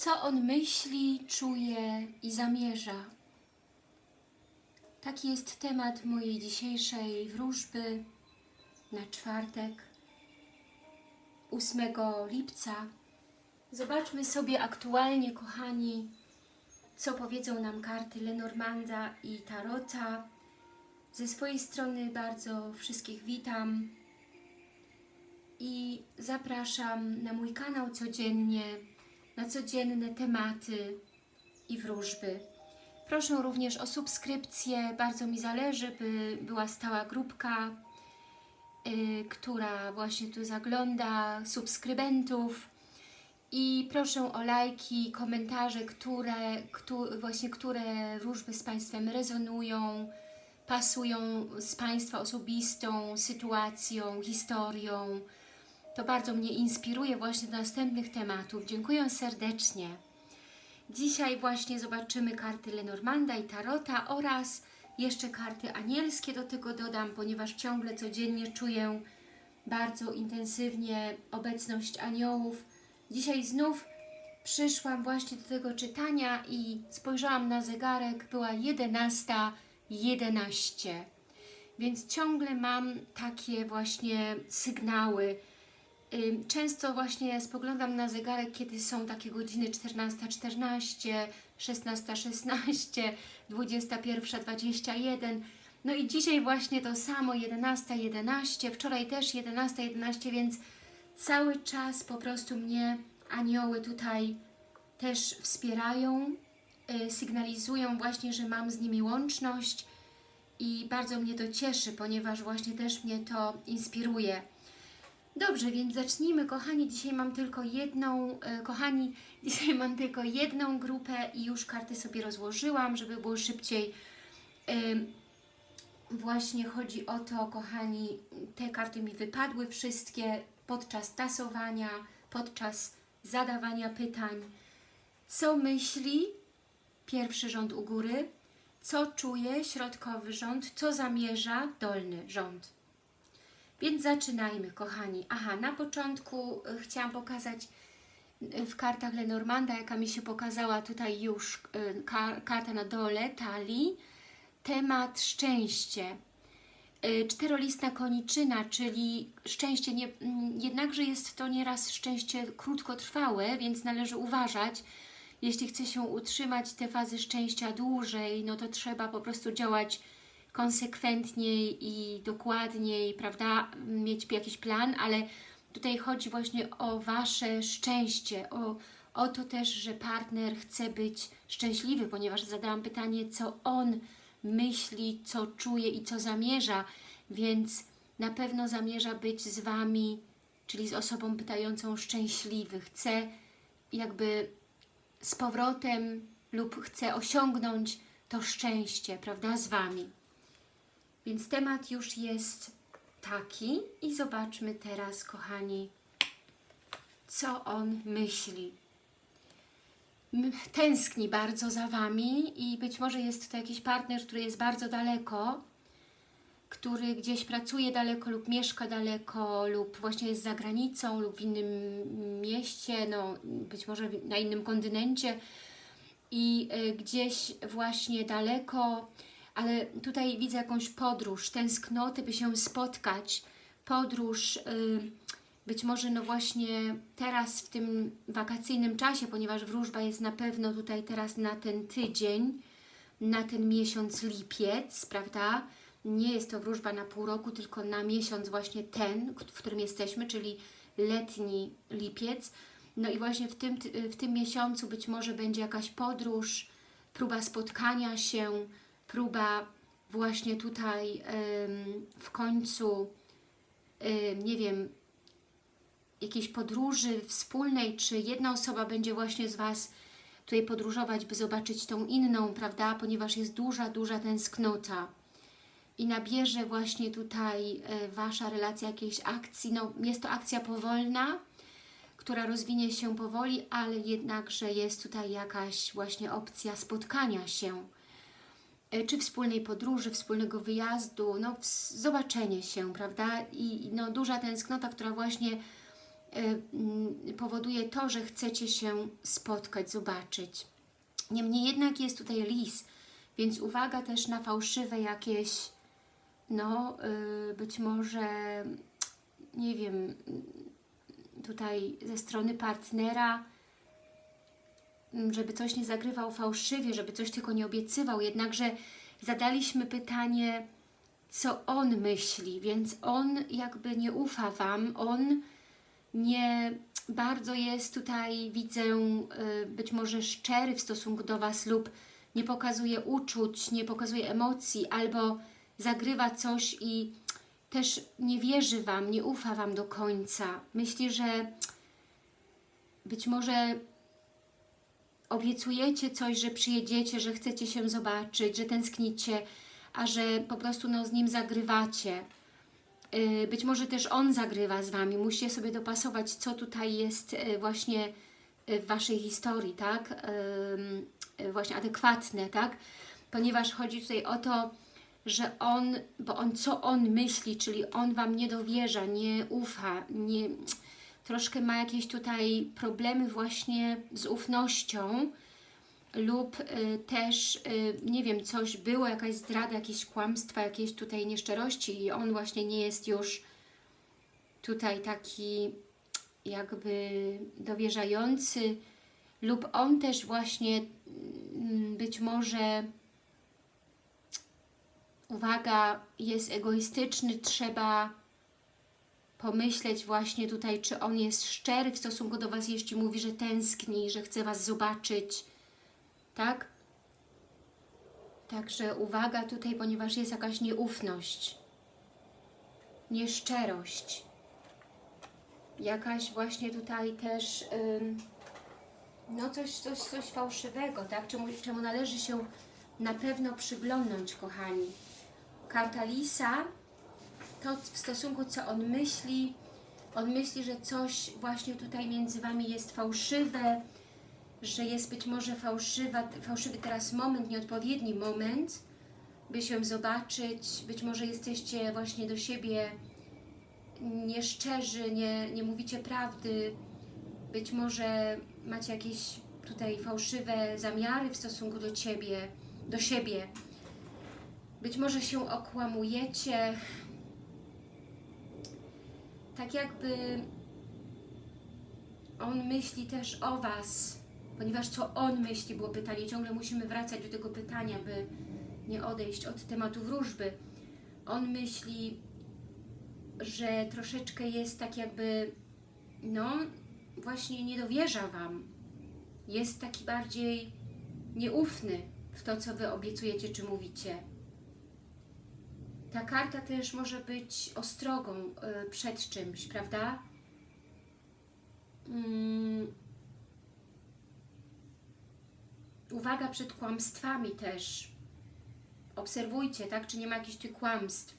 co on myśli, czuje i zamierza. Taki jest temat mojej dzisiejszej wróżby na czwartek, 8 lipca. Zobaczmy sobie aktualnie, kochani, co powiedzą nam karty Lenormanda i Tarota. Ze swojej strony bardzo wszystkich witam i zapraszam na mój kanał codziennie, na codzienne tematy i wróżby. Proszę również o subskrypcję, bardzo mi zależy, by była stała grupka, yy, która właśnie tu zagląda, subskrybentów. I proszę o lajki, komentarze, które, które, właśnie które wróżby z Państwem rezonują, pasują z Państwa osobistą sytuacją, historią. To bardzo mnie inspiruje właśnie do następnych tematów. Dziękuję serdecznie. Dzisiaj właśnie zobaczymy karty Lenormanda i Tarota oraz jeszcze karty anielskie do tego dodam, ponieważ ciągle codziennie czuję bardzo intensywnie obecność aniołów. Dzisiaj znów przyszłam właśnie do tego czytania i spojrzałam na zegarek, była 11.11, 11. więc ciągle mam takie właśnie sygnały. Często właśnie spoglądam na zegarek, kiedy są takie godziny 14.14, 16.16, 21.21. No i dzisiaj właśnie to samo 11.11, wczoraj też 11.11, więc cały czas po prostu mnie anioły tutaj też wspierają, sygnalizują właśnie, że mam z nimi łączność i bardzo mnie to cieszy, ponieważ właśnie też mnie to inspiruje. Dobrze, więc zacznijmy, kochani. Dzisiaj mam tylko jedną, e, kochani, dzisiaj mam tylko jedną grupę i już karty sobie rozłożyłam, żeby było szybciej. Właśnie chodzi o to, kochani, te karty mi wypadły wszystkie podczas tasowania, podczas zadawania pytań. Co myśli? Pierwszy rząd u góry. Co czuje? Środkowy rząd. Co zamierza? Dolny rząd. Więc zaczynajmy, kochani. Aha, na początku y, chciałam pokazać y, w kartach Lenormanda, jaka mi się pokazała tutaj już y, karta na dole, talii, temat szczęście. Czterolistna koniczyna, czyli szczęście, nie, jednakże jest to nieraz szczęście krótkotrwałe, więc należy uważać. Jeśli chce się utrzymać te fazy szczęścia dłużej, no to trzeba po prostu działać konsekwentniej i dokładniej, prawda, mieć jakiś plan, ale tutaj chodzi właśnie o Wasze szczęście, o, o to też, że partner chce być szczęśliwy, ponieważ zadałam pytanie, co on myśli, co czuje i co zamierza, więc na pewno zamierza być z Wami, czyli z osobą pytającą szczęśliwy, chce jakby z powrotem lub chce osiągnąć to szczęście, prawda, z Wami. Więc temat już jest taki i zobaczmy teraz, kochani, co on myśli. Tęskni bardzo za Wami i być może jest to jakiś partner, który jest bardzo daleko, który gdzieś pracuje daleko lub mieszka daleko lub właśnie jest za granicą lub w innym mieście, no być może na innym kontynencie i y, gdzieś właśnie daleko ale tutaj widzę jakąś podróż, tęsknoty, by się spotkać, podróż, yy, być może no właśnie teraz w tym wakacyjnym czasie, ponieważ wróżba jest na pewno tutaj teraz na ten tydzień, na ten miesiąc lipiec, prawda? Nie jest to wróżba na pół roku, tylko na miesiąc właśnie ten, w którym jesteśmy, czyli letni lipiec. No i właśnie w tym, w tym miesiącu być może będzie jakaś podróż, próba spotkania się, próba właśnie tutaj w końcu, nie wiem, jakiejś podróży wspólnej, czy jedna osoba będzie właśnie z Was tutaj podróżować, by zobaczyć tą inną, prawda, ponieważ jest duża, duża tęsknota. I nabierze właśnie tutaj e, Wasza relacja jakiejś akcji, no jest to akcja powolna, która rozwinie się powoli, ale jednakże jest tutaj jakaś właśnie opcja spotkania się, czy wspólnej podróży, wspólnego wyjazdu, no zobaczenie się, prawda? I no, duża tęsknota, która właśnie mm, powoduje to, że chcecie się spotkać, zobaczyć. Niemniej jednak jest tutaj lis, więc uwaga też na fałszywe jakieś, no y, być może, nie wiem, tutaj ze strony partnera, żeby coś nie zagrywał fałszywie, żeby coś tylko nie obiecywał, jednakże zadaliśmy pytanie, co on myśli, więc on jakby nie ufa Wam, on nie bardzo jest tutaj, widzę, y, być może szczery w stosunku do Was lub nie pokazuje uczuć, nie pokazuje emocji, albo zagrywa coś i też nie wierzy Wam, nie ufa Wam do końca. Myśli, że być może obiecujecie coś, że przyjedziecie, że chcecie się zobaczyć, że tęsknicie, a że po prostu no, z nim zagrywacie. Yy, Być może też on zagrywa z Wami. Musicie sobie dopasować, co tutaj jest yy, właśnie yy, w Waszej historii, tak? Właśnie adekwatne, tak? Ponieważ chodzi tutaj o to, że on, bo on, co on myśli, czyli on Wam nie dowierza, nie ufa, nie, troszkę ma jakieś tutaj problemy właśnie z ufnością lub y, też, y, nie wiem, coś było, jakaś zdrada, jakieś kłamstwa, jakieś tutaj nieszczerości i on właśnie nie jest już tutaj taki jakby dowierzający lub on też właśnie mm, być może uwaga, jest egoistyczny, trzeba pomyśleć właśnie tutaj, czy on jest szczery w stosunku do Was, jeśli mówi, że tęskni, że chce Was zobaczyć, tak? Także uwaga tutaj, ponieważ jest jakaś nieufność, nieszczerość, jakaś właśnie tutaj też, no coś, coś, coś fałszywego, tak? Czemu, czemu należy się na pewno przyglądnąć, kochani. Karta Lisa, to w stosunku co on myśli, on myśli, że coś właśnie tutaj między Wami jest fałszywe, że jest być może fałszywa, fałszywy teraz moment, nieodpowiedni moment, by się zobaczyć, być może jesteście właśnie do siebie nieszczerzy, nie, nie mówicie prawdy, być może macie jakieś tutaj fałszywe zamiary w stosunku do Ciebie, do siebie, być może się okłamujecie, tak jakby on myśli też o Was, ponieważ co on myśli, było pytanie, ciągle musimy wracać do tego pytania, by nie odejść od tematu wróżby. On myśli, że troszeczkę jest tak jakby, no, właśnie nie dowierza Wam. Jest taki bardziej nieufny w to, co Wy obiecujecie czy mówicie. Ta karta też może być ostrogą y, przed czymś, prawda? Mm. Uwaga przed kłamstwami też. Obserwujcie, tak? Czy nie ma jakichś tych kłamstw,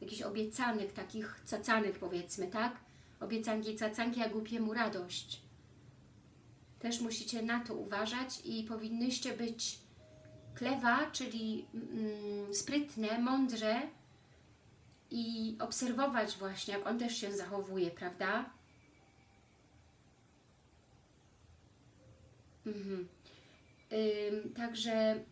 jakichś obiecanych, takich cacanych powiedzmy, tak? Obiecanki, cacanki, a głupiemu radość. Też musicie na to uważać i powinnyście być klewa, czyli mm, sprytne, mądrze, i obserwować właśnie, jak on też się zachowuje, prawda? Mhm. Ym, także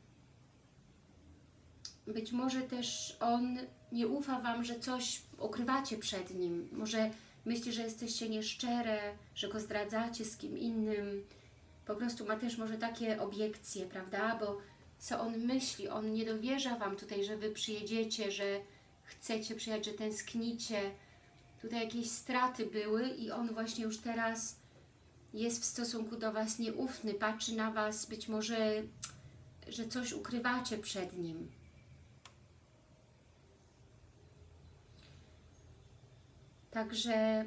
być może też on nie ufa Wam, że coś ukrywacie przed nim. Może myśli, że jesteście nieszczere, że go zdradzacie z kim innym. Po prostu ma też może takie obiekcje, prawda? Bo co on myśli? On nie dowierza Wam tutaj, że Wy przyjedziecie, że chcecie przyjechać, że tęsknicie. Tutaj jakieś straty były i on właśnie już teraz jest w stosunku do Was nieufny, patrzy na Was, być może, że coś ukrywacie przed nim. Także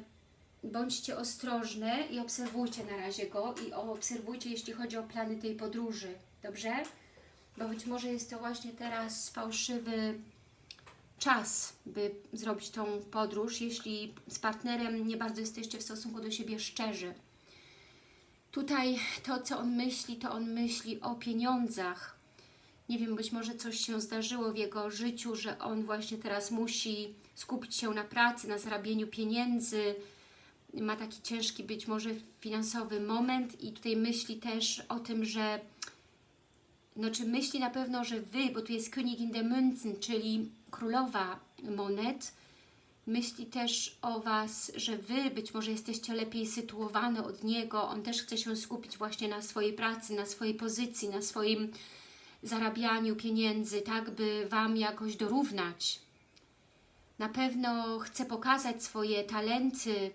bądźcie ostrożne i obserwujcie na razie go i obserwujcie, jeśli chodzi o plany tej podróży, dobrze? Bo być może jest to właśnie teraz fałszywy czas, by zrobić tą podróż, jeśli z partnerem nie bardzo jesteście w stosunku do siebie szczerzy. Tutaj to, co on myśli, to on myśli o pieniądzach. Nie wiem, być może coś się zdarzyło w jego życiu, że on właśnie teraz musi skupić się na pracy, na zarabieniu pieniędzy, ma taki ciężki być może finansowy moment i tutaj myśli też o tym, że no czy myśli na pewno, że Wy, bo tu jest König in der Münzen, czyli królowa monet, myśli też o Was, że Wy być może jesteście lepiej sytuowane od Niego, On też chce się skupić właśnie na swojej pracy, na swojej pozycji, na swoim zarabianiu pieniędzy, tak by Wam jakoś dorównać. Na pewno chce pokazać swoje talenty,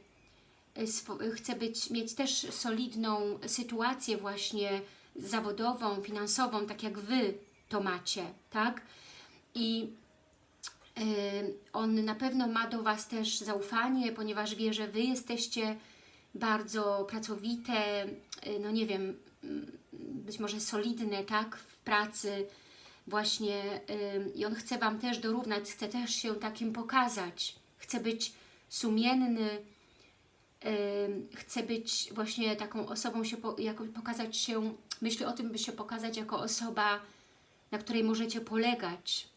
swo chce być, mieć też solidną sytuację właśnie zawodową, finansową, tak jak Wy to macie, tak? I on na pewno ma do Was też zaufanie, ponieważ wie, że Wy jesteście bardzo pracowite, y, no nie wiem, mm, być może solidne, tak, w pracy właśnie i on chce Wam też dorównać, chce też się takim pokazać, chce być sumienny, chce być właśnie taką osobą, się pokazać się, myśli o tym, by się pokazać jako osoba, na której możecie polegać.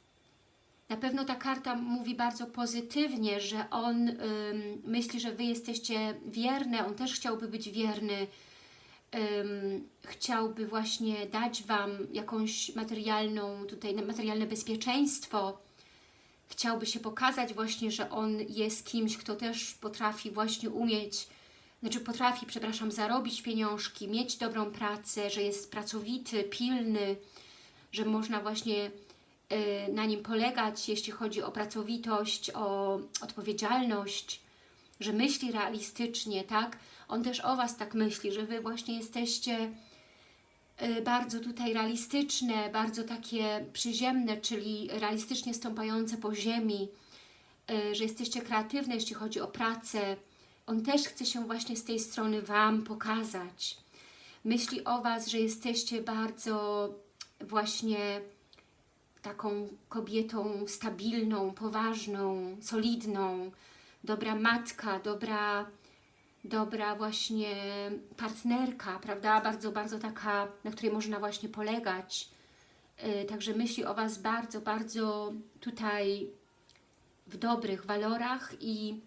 Na pewno ta karta mówi bardzo pozytywnie, że on ym, myśli, że Wy jesteście wierne, on też chciałby być wierny, ym, chciałby właśnie dać Wam jakąś materialną, tutaj materialne bezpieczeństwo, chciałby się pokazać właśnie, że on jest kimś, kto też potrafi właśnie umieć, znaczy potrafi, przepraszam, zarobić pieniążki, mieć dobrą pracę, że jest pracowity, pilny, że można właśnie y, na nim polegać, jeśli chodzi o pracowitość, o odpowiedzialność, że myśli realistycznie, tak? On też o Was tak myśli, że Wy właśnie jesteście y, bardzo tutaj realistyczne, bardzo takie przyziemne, czyli realistycznie stąpające po ziemi, y, że jesteście kreatywne, jeśli chodzi o pracę. On też chce się właśnie z tej strony Wam pokazać. Myśli o Was, że jesteście bardzo właśnie taką kobietą stabilną, poważną, solidną, dobra matka, dobra, dobra właśnie partnerka, prawda? Bardzo, bardzo taka, na której można właśnie polegać. Yy, także myśli o Was bardzo, bardzo tutaj w dobrych walorach i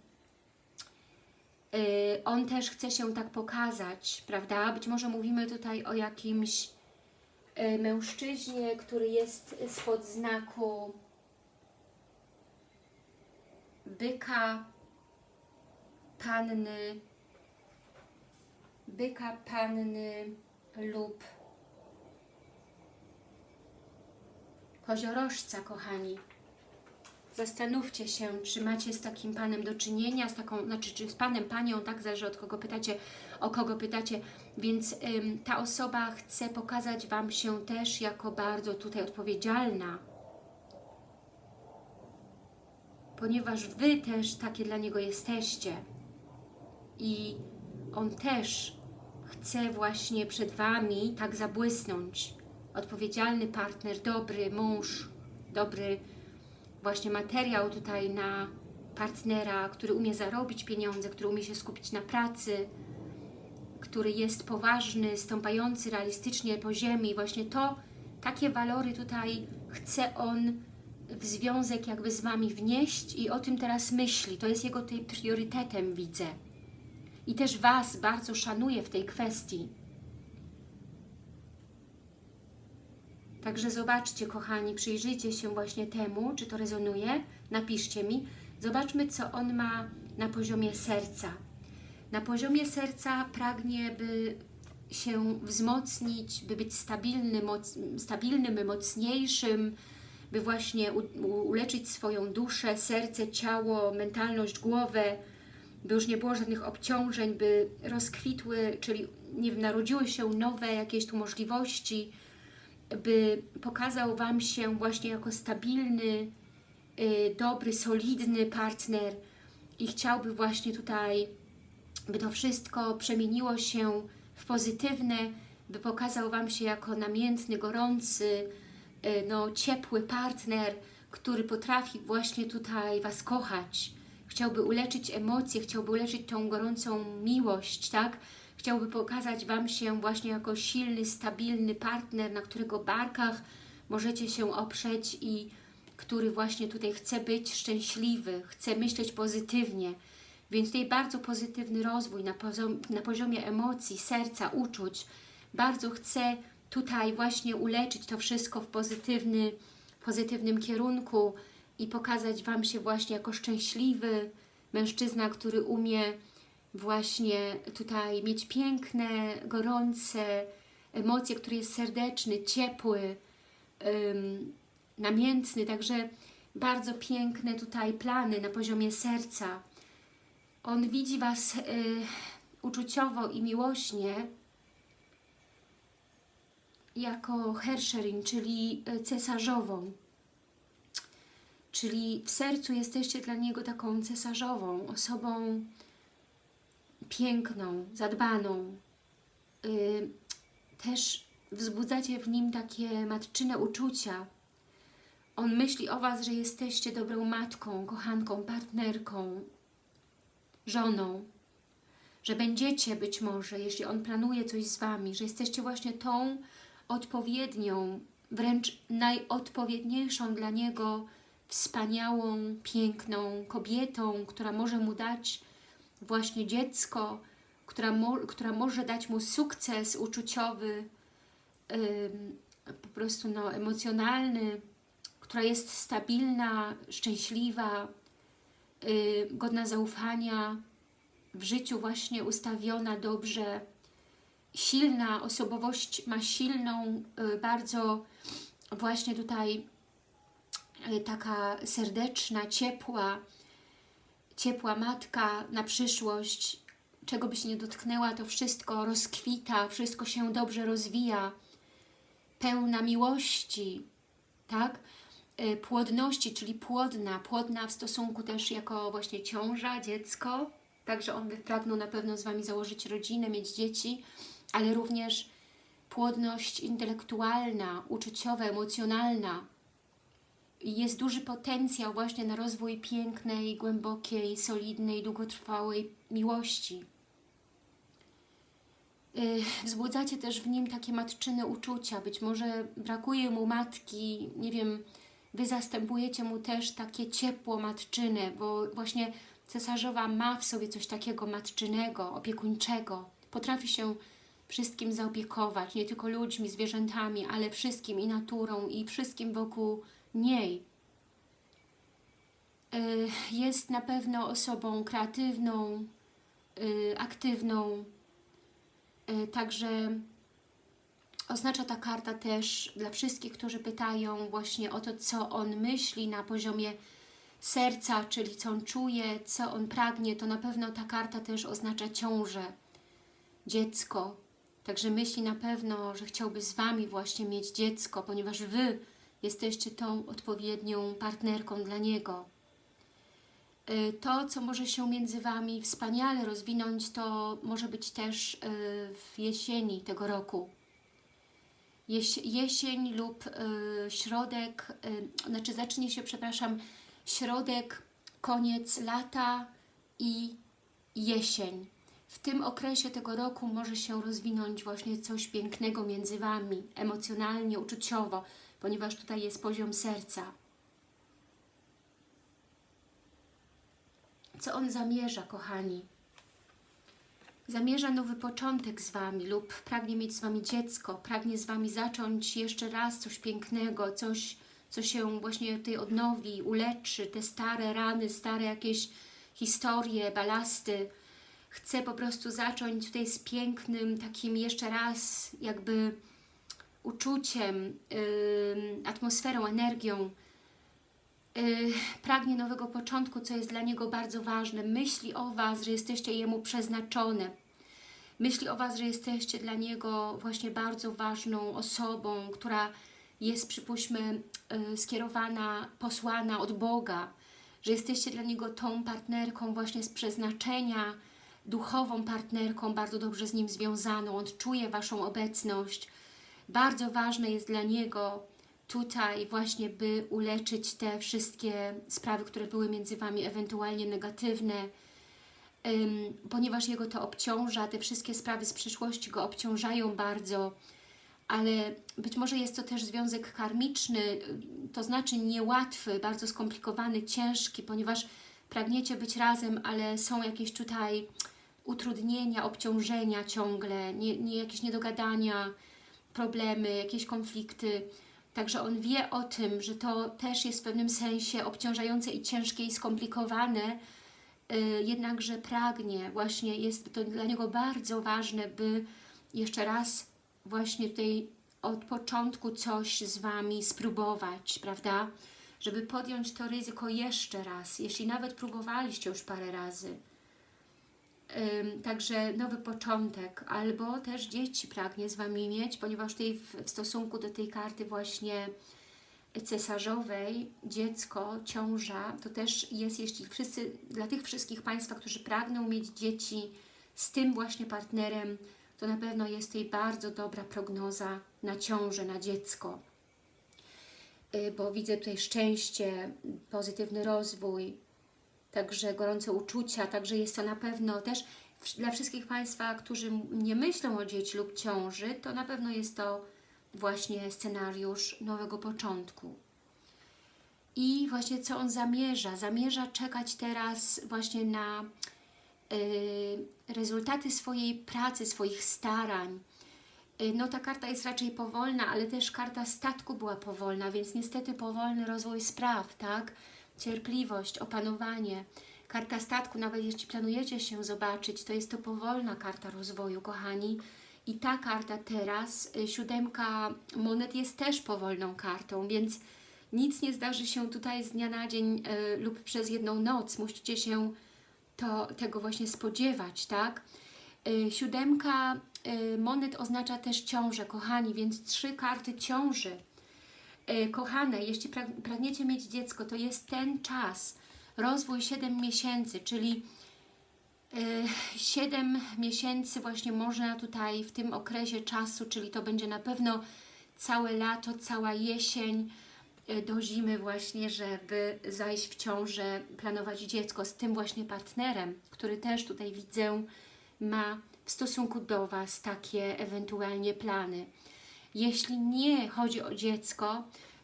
yy, on też chce się tak pokazać, prawda? Być może mówimy tutaj o jakimś mężczyźnie, który jest spod znaku byka, panny, byka, panny lub koziorożca, kochani. Zastanówcie się, czy macie z takim panem do czynienia, z taką, znaczy czy z panem, panią, tak zależy od kogo pytacie, o kogo pytacie, więc ym, ta osoba chce pokazać Wam się też jako bardzo tutaj odpowiedzialna, ponieważ Wy też takie dla niego jesteście. I on też chce właśnie przed Wami tak zabłysnąć. Odpowiedzialny partner, dobry mąż, dobry właśnie materiał tutaj na partnera, który umie zarobić pieniądze, który umie się skupić na pracy, który jest poważny, stąpający realistycznie po ziemi. Właśnie to, takie walory tutaj chce on w związek jakby z Wami wnieść i o tym teraz myśli. To jest jego tej priorytetem, widzę. I też Was bardzo szanuje w tej kwestii. Także zobaczcie, kochani, przyjrzyjcie się właśnie temu, czy to rezonuje. Napiszcie mi. Zobaczmy, co on ma na poziomie serca. Na poziomie serca pragnie, by się wzmocnić, by być stabilny, moc, stabilnym, mocniejszym, by właśnie u, uleczyć swoją duszę, serce, ciało, mentalność, głowę, by już nie było żadnych obciążeń, by rozkwitły, czyli nie wiem, narodziły się nowe jakieś tu możliwości, by pokazał Wam się właśnie jako stabilny, y, dobry, solidny partner i chciałby właśnie tutaj, by to wszystko przemieniło się w pozytywne, by pokazał Wam się jako namiętny, gorący, y, no, ciepły partner, który potrafi właśnie tutaj Was kochać. Chciałby uleczyć emocje, chciałby uleczyć tą gorącą miłość, tak? Chciałby pokazać Wam się właśnie jako silny, stabilny partner, na którego barkach możecie się oprzeć i który właśnie tutaj chce być szczęśliwy, chce myśleć pozytywnie. Więc tutaj bardzo pozytywny rozwój na, poziom, na poziomie emocji, serca, uczuć. Bardzo chcę tutaj właśnie uleczyć to wszystko w pozytywny, pozytywnym kierunku i pokazać Wam się właśnie jako szczęśliwy mężczyzna, który umie właśnie tutaj mieć piękne, gorące emocje, który jest serdeczny, ciepły, namiętny, także bardzo piękne tutaj plany na poziomie serca. On widzi Was y, uczuciowo i miłośnie jako Herscherin, czyli y, cesarzową. Czyli w sercu jesteście dla niego taką cesarzową, osobą piękną, zadbaną. Y, też wzbudzacie w nim takie matczyne uczucia. On myśli o Was, że jesteście dobrą matką, kochanką, partnerką, żoną, że będziecie być może, jeśli On planuje coś z Wami, że jesteście właśnie tą odpowiednią, wręcz najodpowiedniejszą dla Niego wspaniałą, piękną kobietą, która może Mu dać właśnie dziecko, która, mo która może dać Mu sukces uczuciowy, po prostu no, emocjonalny, która jest stabilna, szczęśliwa, yy, godna zaufania, w życiu właśnie ustawiona dobrze, silna, osobowość ma silną, yy, bardzo właśnie tutaj yy, taka serdeczna, ciepła, ciepła matka na przyszłość, czego by się nie dotknęła, to wszystko rozkwita, wszystko się dobrze rozwija, pełna miłości, tak? Y, płodności, czyli płodna, płodna w stosunku też jako właśnie ciąża, dziecko, także on by pragnął na pewno z Wami założyć rodzinę, mieć dzieci, ale również płodność intelektualna, uczuciowa, emocjonalna. Jest duży potencjał właśnie na rozwój pięknej, głębokiej, solidnej, długotrwałej miłości. Y, wzbudzacie też w nim takie matczyne uczucia, być może brakuje mu matki, nie wiem, Wy zastępujecie mu też takie ciepło matczyne, bo właśnie cesarzowa ma w sobie coś takiego matczynego, opiekuńczego. Potrafi się wszystkim zaopiekować, nie tylko ludźmi, zwierzętami, ale wszystkim i naturą i wszystkim wokół niej. Y, jest na pewno osobą kreatywną, y, aktywną, y, także Oznacza ta karta też dla wszystkich, którzy pytają właśnie o to, co on myśli na poziomie serca, czyli co on czuje, co on pragnie, to na pewno ta karta też oznacza ciążę, dziecko. Także myśli na pewno, że chciałby z Wami właśnie mieć dziecko, ponieważ Wy jesteście tą odpowiednią partnerką dla niego. Y, to, co może się między Wami wspaniale rozwinąć, to może być też y, w jesieni tego roku jesień lub y, środek, znaczy zacznie się, przepraszam, środek, koniec lata i jesień. W tym okresie tego roku może się rozwinąć właśnie coś pięknego między Wami, emocjonalnie, uczuciowo, ponieważ tutaj jest poziom serca. Co on zamierza, kochani? zamierza nowy początek z Wami lub pragnie mieć z Wami dziecko, pragnie z Wami zacząć jeszcze raz coś pięknego, coś, co się właśnie tutaj odnowi, uleczy, te stare rany, stare jakieś historie, balasty. Chce po prostu zacząć tutaj z pięknym, takim jeszcze raz jakby uczuciem, atmosferą, energią. Yy, pragnie nowego początku, co jest dla niego bardzo ważne. Myśli o Was, że jesteście Jemu przeznaczone. Myśli o Was, że jesteście dla niego właśnie bardzo ważną osobą, która jest, przypuśćmy, yy, skierowana, posłana od Boga, że jesteście dla niego tą partnerką właśnie z przeznaczenia, duchową partnerką, bardzo dobrze z nim związaną. On czuje Waszą obecność. Bardzo ważne jest dla niego, tutaj właśnie, by uleczyć te wszystkie sprawy, które były między Wami ewentualnie negatywne, ponieważ jego to obciąża, te wszystkie sprawy z przyszłości go obciążają bardzo, ale być może jest to też związek karmiczny, to znaczy niełatwy, bardzo skomplikowany, ciężki, ponieważ pragniecie być razem, ale są jakieś tutaj utrudnienia, obciążenia ciągle, nie, nie, jakieś niedogadania, problemy, jakieś konflikty. Także on wie o tym, że to też jest w pewnym sensie obciążające i ciężkie i skomplikowane, yy, jednakże pragnie, właśnie jest to dla niego bardzo ważne, by jeszcze raz właśnie tutaj od początku coś z Wami spróbować, prawda? Żeby podjąć to ryzyko jeszcze raz, jeśli nawet próbowaliście już parę razy. Także nowy początek, albo też dzieci pragnie z Wami mieć, ponieważ tutaj w, w stosunku do tej karty właśnie cesarzowej, dziecko, ciąża, to też jest, jeśli wszyscy, dla tych wszystkich Państwa, którzy pragną mieć dzieci z tym właśnie partnerem, to na pewno jest tutaj bardzo dobra prognoza na ciążę, na dziecko. Y, Bo widzę tutaj szczęście, pozytywny rozwój, także gorące uczucia, także jest to na pewno też dla wszystkich Państwa, którzy nie myślą o dzieci lub ciąży, to na pewno jest to właśnie scenariusz nowego początku. I właśnie co on zamierza? Zamierza czekać teraz właśnie na y, rezultaty swojej pracy, swoich starań. Y, No ta karta jest raczej powolna, ale też karta statku była powolna, więc niestety powolny rozwój spraw, tak? Cierpliwość, opanowanie. Karta statku, nawet jeśli planujecie się zobaczyć, to jest to powolna karta rozwoju, kochani. I ta karta teraz, y, siódemka monet jest też powolną kartą, więc nic nie zdarzy się tutaj z dnia na dzień y, lub przez jedną noc. Musicie się to, tego właśnie spodziewać, tak? Y, Siódemka y, monet oznacza też ciążę, kochani, więc trzy karty ciąży. Y, Kochane, jeśli prag- pragniecie mieć dziecko, to jest ten czas, rozwój 7 miesięcy, czyli 7 miesięcy właśnie można tutaj w tym okresie czasu, czyli to będzie na pewno całe lato, cała jesień, y, do zimy właśnie, żeby zajść w ciążę, planować dziecko z tym właśnie partnerem, który też tutaj widzę ma w stosunku do Was takie ewentualnie plany. Jeśli nie chodzi o dziecko,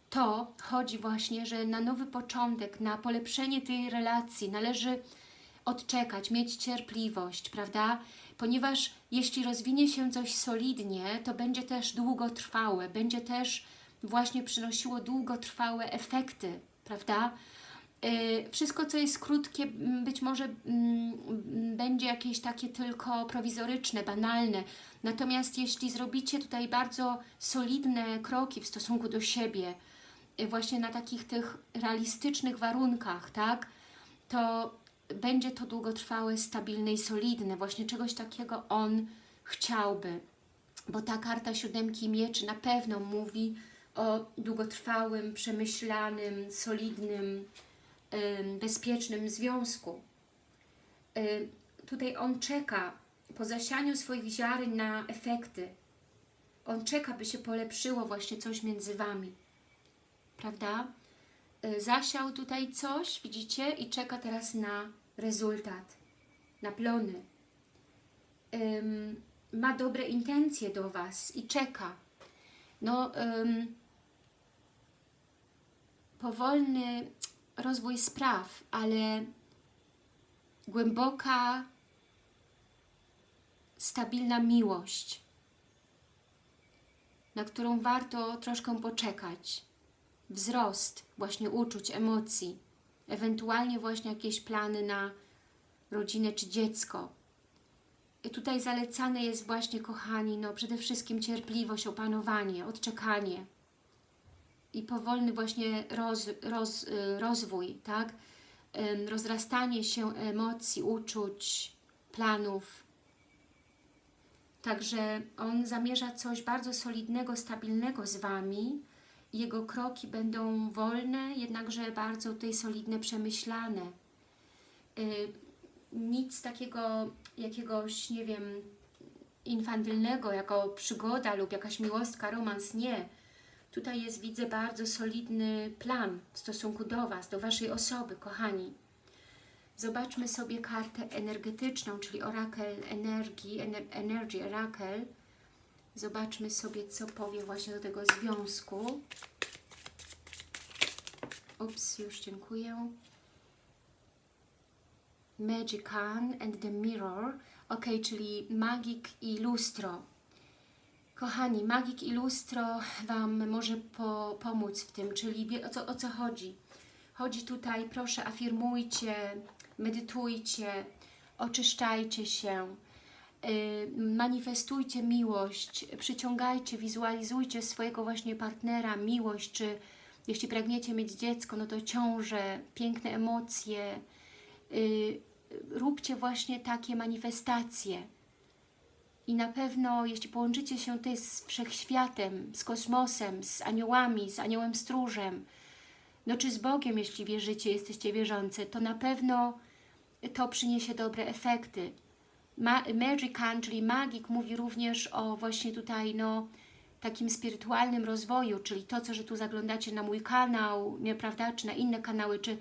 to chodzi właśnie, że na nowy początek, na polepszenie tej relacji należy odczekać, mieć cierpliwość, prawda? Ponieważ jeśli rozwinie się coś solidnie, to będzie też długotrwałe, będzie też właśnie przynosiło długotrwałe efekty, prawda? Yy, Wszystko, co jest krótkie, być może mm, będzie jakieś takie tylko prowizoryczne, banalne. Natomiast jeśli zrobicie tutaj bardzo solidne kroki w stosunku do siebie, yy, właśnie na takich tych realistycznych warunkach, tak, to będzie to długotrwałe, stabilne i solidne. Właśnie czegoś takiego on chciałby. Bo ta karta siódemki mieczy na pewno mówi o długotrwałym, przemyślanym, solidnym, ym, bezpiecznym związku. Ym, Tutaj on czeka po zasianiu swoich ziaren na efekty. On czeka, by się polepszyło właśnie coś między Wami. Prawda? Y, Zasiał tutaj coś, widzicie? I czeka teraz na rezultat, na plony. Ym, ma dobre intencje do Was i czeka. No, ym, powolny rozwój spraw, ale głęboka, stabilna miłość, na którą warto troszkę poczekać. Wzrost właśnie uczuć, emocji, ewentualnie właśnie jakieś plany na rodzinę czy dziecko. I tutaj zalecane jest właśnie, kochani, no przede wszystkim cierpliwość, opanowanie, odczekanie i powolny właśnie roz, roz, y, rozwój, tak? Rozrastanie się emocji, uczuć, planów. Także on zamierza coś bardzo solidnego, stabilnego z Wami. Jego kroki będą wolne, jednakże bardzo tutaj solidne, przemyślane. Y, Nic takiego, jakiegoś, nie wiem, infantylnego, jako przygoda lub jakaś miłostka, romans, nie. Tutaj jest, widzę, bardzo solidny plan w stosunku do Was, do Waszej osoby, kochani. Zobaczmy sobie kartę energetyczną, czyli orakel energii, ener energy orakel. Zobaczmy sobie, co powie właśnie do tego związku. Ups, już dziękuję. Magican and the Mirror. Ok, czyli magik i lustro. Kochani, magik i lustro Wam może po, pomóc w tym, czyli o, co, o co chodzi. Chodzi tutaj, proszę, afirmujcie, medytujcie, oczyszczajcie się, yy, manifestujcie miłość, przyciągajcie, wizualizujcie swojego właśnie partnera, miłość, czy jeśli pragniecie mieć dziecko, no to ciąże, piękne emocje. Yy, róbcie właśnie takie manifestacje. I na pewno, jeśli połączycie się tutaj z wszechświatem, z kosmosem, z aniołami, z aniołem stróżem, no czy z Bogiem, jeśli wierzycie, jesteście wierzące, to na pewno to przyniesie dobre efekty. Ma Magican, czyli magik, mówi również o właśnie tutaj, no, takim spirytualnym rozwoju, czyli to, co, że tu zaglądacie na mój kanał, nie, prawda, czy na inne kanały, czy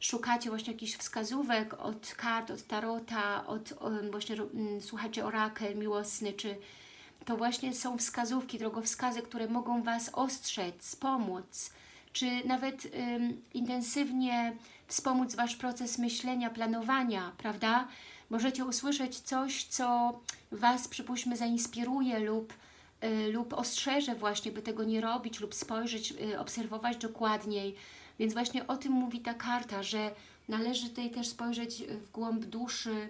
szukacie właśnie jakichś wskazówek od kart, od tarota, od um, właśnie um, słuchacie orakel miłosny, czy to właśnie są wskazówki, drogowskazy, które mogą Was ostrzec, pomóc, czy nawet um, intensywnie wspomóc Wasz proces myślenia, planowania, prawda? Możecie usłyszeć coś, co Was, przypuśćmy, zainspiruje lub, y, lub ostrzeże właśnie, by tego nie robić lub spojrzeć, y, obserwować dokładniej. Więc właśnie o tym mówi ta karta, że należy tutaj też spojrzeć w głąb duszy,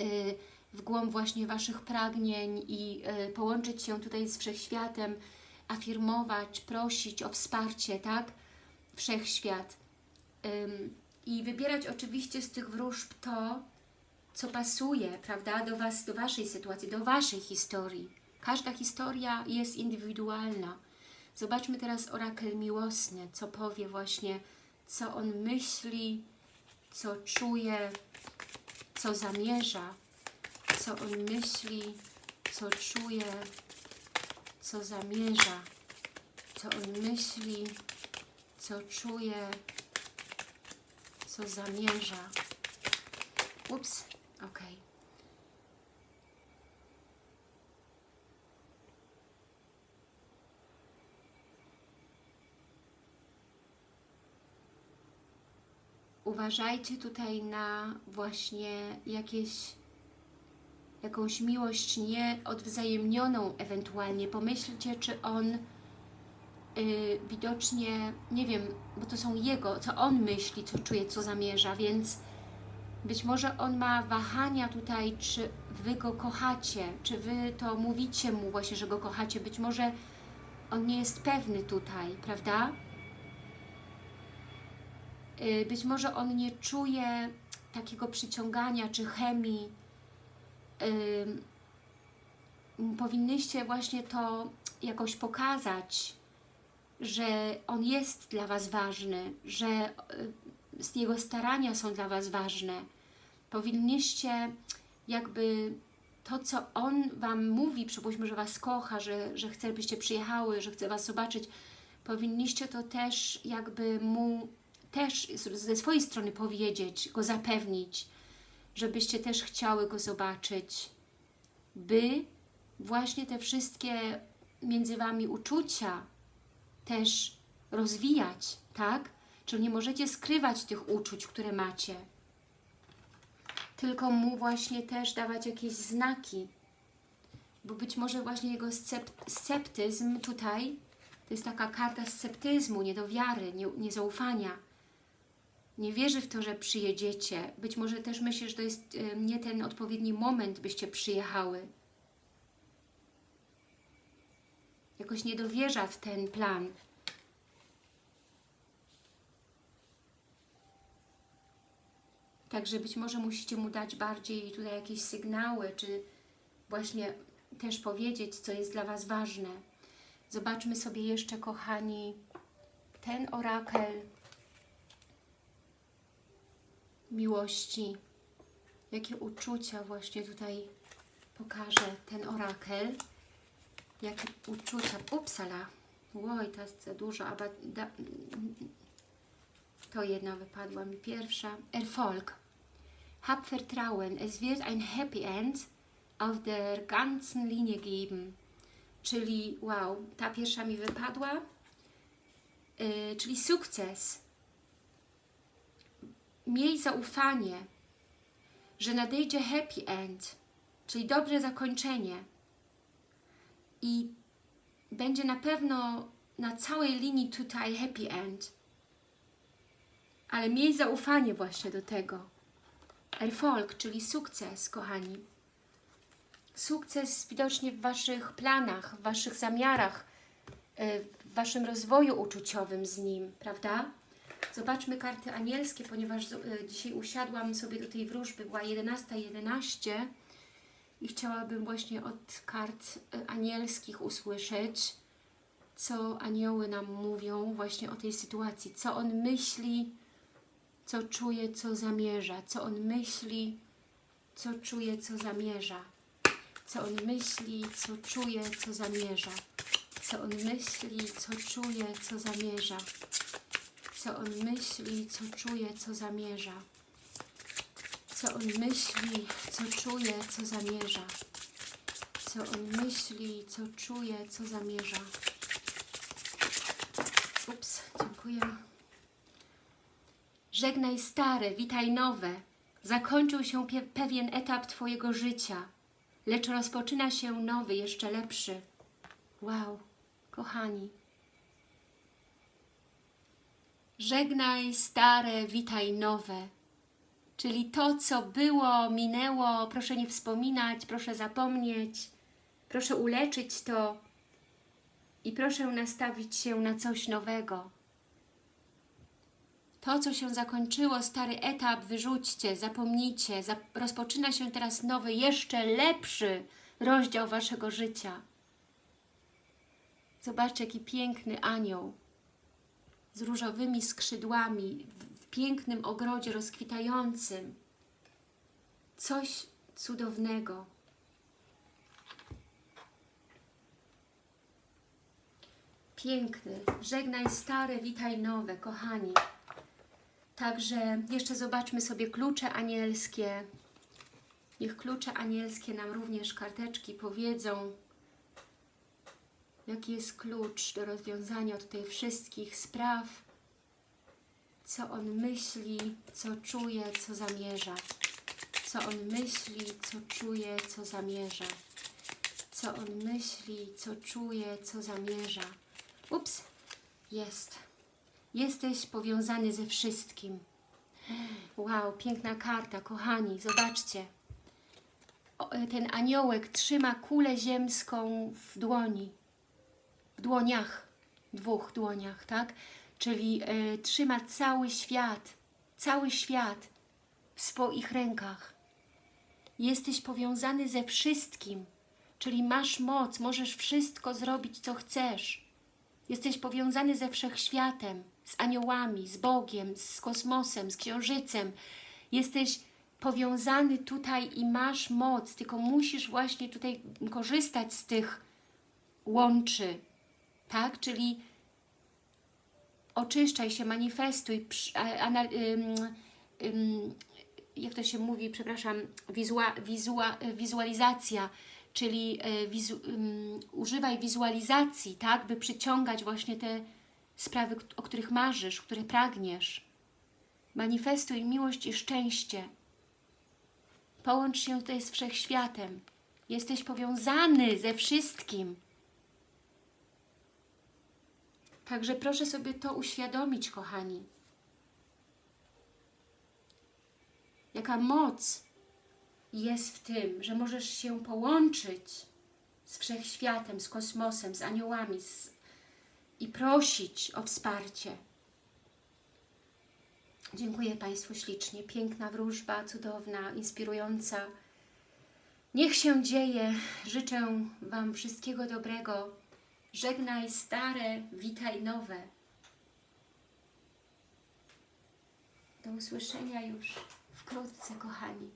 y, w głąb właśnie Waszych pragnień i y, połączyć się tutaj z Wszechświatem, afirmować, prosić o wsparcie, tak? Wszechświat. I wybierać oczywiście z tych wróżb to, co pasuje, prawda, do Was, do Waszej sytuacji, do Waszej historii. Każda historia jest indywidualna. Zobaczmy teraz orakel miłosny, co powie właśnie, co on myśli, co czuje, co zamierza, co on myśli, co czuje, co zamierza, co on myśli, co czuje, co zamierza. Ups, ok. Uważajcie tutaj na właśnie jakieś jakąś miłość nieodwzajemnioną ewentualnie. Pomyślcie, czy on yy, widocznie, nie wiem, bo to są jego, co on myśli, co czuje, co zamierza, więc być może on ma wahania tutaj, czy Wy go kochacie, czy Wy to mówicie mu właśnie, że go kochacie. Być może on nie jest pewny tutaj, prawda? Y, być może on nie czuje takiego przyciągania czy chemii. Powinnyście właśnie to jakoś pokazać, że on jest dla Was ważny, że y, jego starania są dla Was ważne. Powinniście jakby to, co on Wam mówi, przypuśćmy, że Was kocha, że, że chce, byście przyjechały, że chce Was zobaczyć, powinniście to też jakby mu też ze swojej strony powiedzieć, go zapewnić, żebyście też chciały go zobaczyć, by właśnie te wszystkie między Wami uczucia też rozwijać, tak? Czyli nie możecie skrywać tych uczuć, które macie, tylko mu właśnie też dawać jakieś znaki, bo być może właśnie jego sceptyzm tutaj, to jest taka karta sceptyzmu, niedowiary, nie, niezaufania, nie wierzy w to, że przyjedziecie. Być może też myśli, że to jest nie ten odpowiedni moment, byście przyjechały. Jakoś nie dowierza w ten plan. Także być może musicie mu dać bardziej tutaj jakieś sygnały, czy właśnie też powiedzieć, co jest dla Was ważne. Zobaczmy sobie jeszcze, kochani, ten orakel miłości, jakie uczucia właśnie tutaj pokaże ten orakel, jakie uczucia, upsala, oj, to jest za dużo, aber da, to jedna wypadła mi pierwsza, Erfolg, hab Vertrauen, es wird ein Happy End auf der ganzen Linie geben, czyli wow, ta pierwsza mi wypadła, yy, czyli sukces, miej zaufanie, że nadejdzie happy end, czyli dobre zakończenie. I będzie na pewno na całej linii tutaj happy end. Ale miej zaufanie właśnie do tego. Erfolg, czyli sukces, kochani. Sukces widocznie w Waszych planach, w Waszych zamiarach, y, w Waszym rozwoju uczuciowym z Nim, prawda? Zobaczmy karty anielskie, ponieważ y, dzisiaj usiadłam sobie do tej wróżby, była 11.11 11, i chciałabym właśnie od kart y, anielskich usłyszeć, co anioły nam mówią właśnie o tej sytuacji, co on myśli, co czuje, co zamierza, co on myśli, co czuje, co zamierza, co on myśli, co czuje, co zamierza, co on myśli, co czuje, co zamierza, co on myśli, co czuje, co zamierza, co on myśli, co czuje, co zamierza, co on myśli, co czuje, co zamierza. Ups, dziękuję. Żegnaj stare, witaj nowe. Zakończył się pewien etap Twojego życia, lecz rozpoczyna się nowy, jeszcze lepszy. Wow, kochani. Żegnaj stare, witaj nowe. Czyli to, co było, minęło, proszę nie wspominać, proszę zapomnieć, proszę uleczyć to i proszę nastawić się na coś nowego. To, co się zakończyło, stary etap, wyrzućcie, zapomnijcie. Zap rozpoczyna się teraz nowy, jeszcze lepszy rozdział Waszego życia. Zobaczcie, jaki piękny anioł z różowymi skrzydłami, w, pięknym ogrodzie rozkwitającym. Coś cudownego. Piękny. Żegnaj stare, witaj nowe, kochani. Także jeszcze zobaczmy sobie klucze anielskie. Niech klucze anielskie nam również karteczki powiedzą, jaki jest klucz do rozwiązania tutaj wszystkich spraw, co on myśli, co czuje, co zamierza. Co on myśli, co czuje, co zamierza. Co on myśli, co czuje, co zamierza. Ups, jest. Jesteś powiązany ze wszystkim. Wow, piękna karta, kochani, zobaczcie. O, ten aniołek trzyma kulę ziemską w dłoni, w dłoniach, dwóch dłoniach, tak? Czyli e, trzyma cały świat, cały świat w swoich rękach. Jesteś powiązany ze wszystkim, czyli masz moc, możesz wszystko zrobić, co chcesz. Jesteś powiązany ze wszechświatem, z aniołami, z Bogiem, z kosmosem, z księżycem. Jesteś powiązany tutaj i masz moc, tylko musisz właśnie tutaj korzystać z tych łączy, tak? Czyli oczyszczaj się, manifestuj, jak to się mówi, przepraszam, wizua, wizua, wizualizacja, czyli e, wizu, używaj wizualizacji, tak, by przyciągać właśnie te sprawy, o których marzysz, które pragniesz. Manifestuj miłość i szczęście. Połącz się tutaj z Wszechświatem. Jesteś powiązany ze wszystkim. Także proszę sobie to uświadomić, kochani. Jaka moc jest w tym, że możesz się połączyć z Wszechświatem, z kosmosem, z aniołami z... i prosić o wsparcie. Dziękuję Państwu ślicznie. Piękna wróżba, cudowna, inspirująca. Niech się dzieje. Życzę Wam wszystkiego dobrego. Żegnaj stare, witaj nowe. Do usłyszenia już wkrótce, kochani.